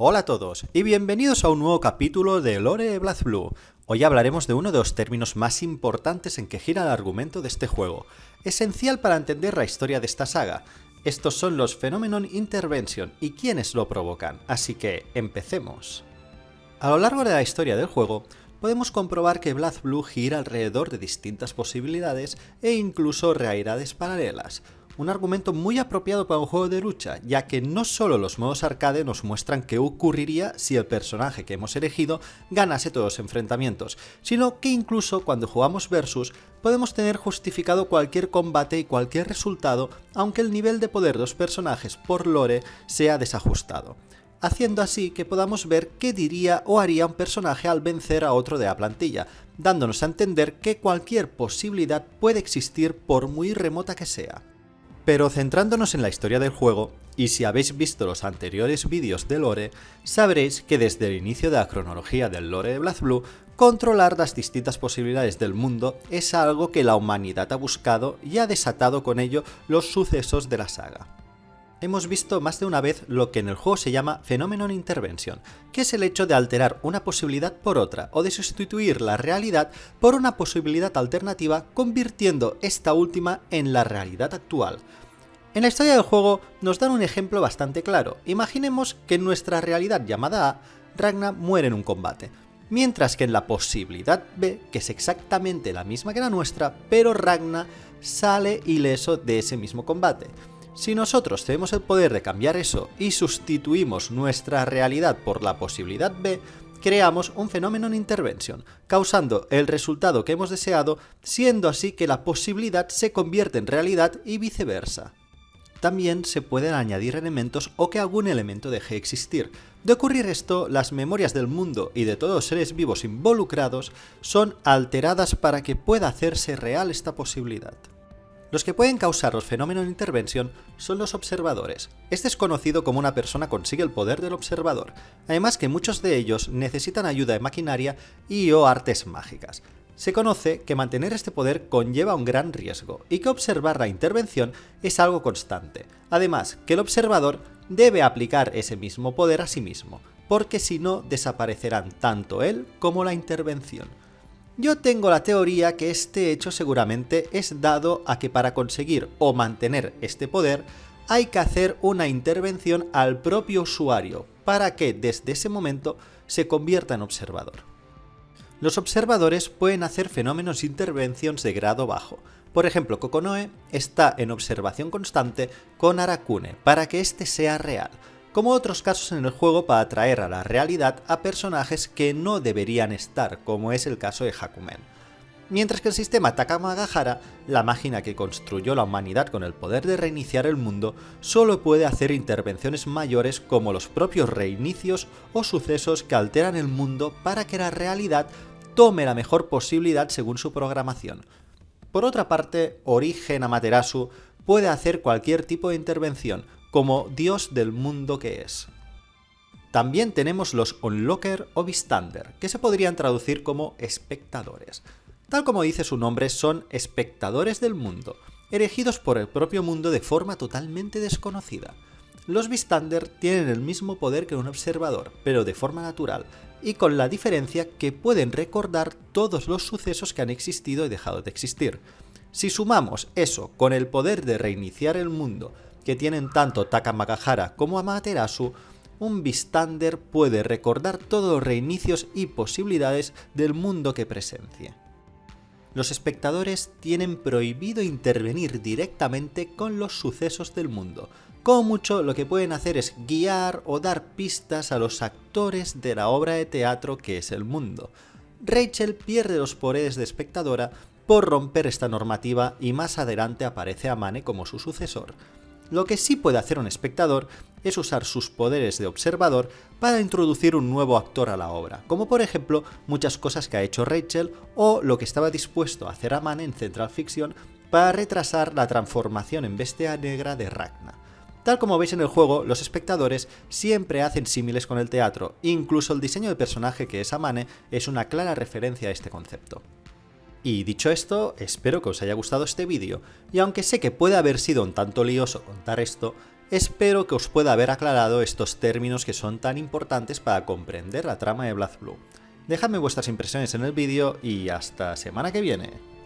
Hola a todos y bienvenidos a un nuevo capítulo de Lore Blue. Hoy hablaremos de uno de los términos más importantes en que gira el argumento de este juego, esencial para entender la historia de esta saga. Estos son los Phenomenon Intervention y quienes lo provocan, así que empecemos. A lo largo de la historia del juego, podemos comprobar que Blue gira alrededor de distintas posibilidades e incluso realidades paralelas, un argumento muy apropiado para un juego de lucha, ya que no solo los modos arcade nos muestran qué ocurriría si el personaje que hemos elegido ganase todos los enfrentamientos, sino que incluso cuando jugamos versus podemos tener justificado cualquier combate y cualquier resultado, aunque el nivel de poder de los personajes por lore sea desajustado haciendo así que podamos ver qué diría o haría un personaje al vencer a otro de la plantilla, dándonos a entender que cualquier posibilidad puede existir por muy remota que sea. Pero centrándonos en la historia del juego, y si habéis visto los anteriores vídeos de lore, sabréis que desde el inicio de la cronología del lore de BlazBlue, controlar las distintas posibilidades del mundo es algo que la humanidad ha buscado y ha desatado con ello los sucesos de la saga hemos visto más de una vez lo que en el juego se llama Phenomenon Intervention, que es el hecho de alterar una posibilidad por otra o de sustituir la realidad por una posibilidad alternativa convirtiendo esta última en la realidad actual. En la historia del juego nos dan un ejemplo bastante claro. Imaginemos que en nuestra realidad llamada A, Ragna muere en un combate, mientras que en la posibilidad B, que es exactamente la misma que la nuestra, pero Ragna sale ileso de ese mismo combate. Si nosotros tenemos el poder de cambiar eso y sustituimos nuestra realidad por la posibilidad B, creamos un fenómeno en intervención, causando el resultado que hemos deseado, siendo así que la posibilidad se convierte en realidad y viceversa. También se pueden añadir elementos o que algún elemento deje de existir. De ocurrir esto, las memorias del mundo y de todos los seres vivos involucrados son alteradas para que pueda hacerse real esta posibilidad. Los que pueden causar los fenómenos de intervención son los observadores. Este es conocido como una persona consigue el poder del observador, además que muchos de ellos necesitan ayuda de maquinaria y o artes mágicas. Se conoce que mantener este poder conlleva un gran riesgo y que observar la intervención es algo constante. Además, que el observador debe aplicar ese mismo poder a sí mismo, porque si no desaparecerán tanto él como la intervención. Yo tengo la teoría que este hecho seguramente es dado a que para conseguir o mantener este poder hay que hacer una intervención al propio usuario para que desde ese momento se convierta en observador. Los observadores pueden hacer fenómenos intervenciones de grado bajo. Por ejemplo, Kokonoe está en observación constante con Arakune para que éste sea real, como otros casos en el juego para traer a la realidad a personajes que no deberían estar, como es el caso de Hakumen. Mientras que el sistema Takamagahara, la máquina que construyó la humanidad con el poder de reiniciar el mundo, solo puede hacer intervenciones mayores como los propios reinicios o sucesos que alteran el mundo para que la realidad tome la mejor posibilidad según su programación. Por otra parte, Origen Amaterasu puede hacer cualquier tipo de intervención, como Dios del mundo que es. También tenemos los onlooker o Vistander, que se podrían traducir como espectadores. Tal como dice su nombre, son espectadores del mundo, elegidos por el propio mundo de forma totalmente desconocida. Los Vistander tienen el mismo poder que un observador, pero de forma natural, y con la diferencia que pueden recordar todos los sucesos que han existido y dejado de existir. Si sumamos eso con el poder de reiniciar el mundo que tienen tanto Takamagahara como Amaterasu, un Vistander puede recordar todos los reinicios y posibilidades del mundo que presencia. Los espectadores tienen prohibido intervenir directamente con los sucesos del mundo. Como mucho lo que pueden hacer es guiar o dar pistas a los actores de la obra de teatro que es el mundo. Rachel pierde los poderes de espectadora por romper esta normativa y más adelante aparece Amane como su sucesor. Lo que sí puede hacer un espectador es usar sus poderes de observador para introducir un nuevo actor a la obra, como por ejemplo muchas cosas que ha hecho Rachel o lo que estaba dispuesto a hacer Amane en Central Fiction para retrasar la transformación en bestia negra de Ragna. Tal como veis en el juego, los espectadores siempre hacen símiles con el teatro, incluso el diseño del personaje que es Amane es una clara referencia a este concepto. Y dicho esto, espero que os haya gustado este vídeo, y aunque sé que puede haber sido un tanto lioso contar esto, Espero que os pueda haber aclarado estos términos que son tan importantes para comprender la trama de BlazBlue. Dejadme vuestras impresiones en el vídeo y hasta semana que viene.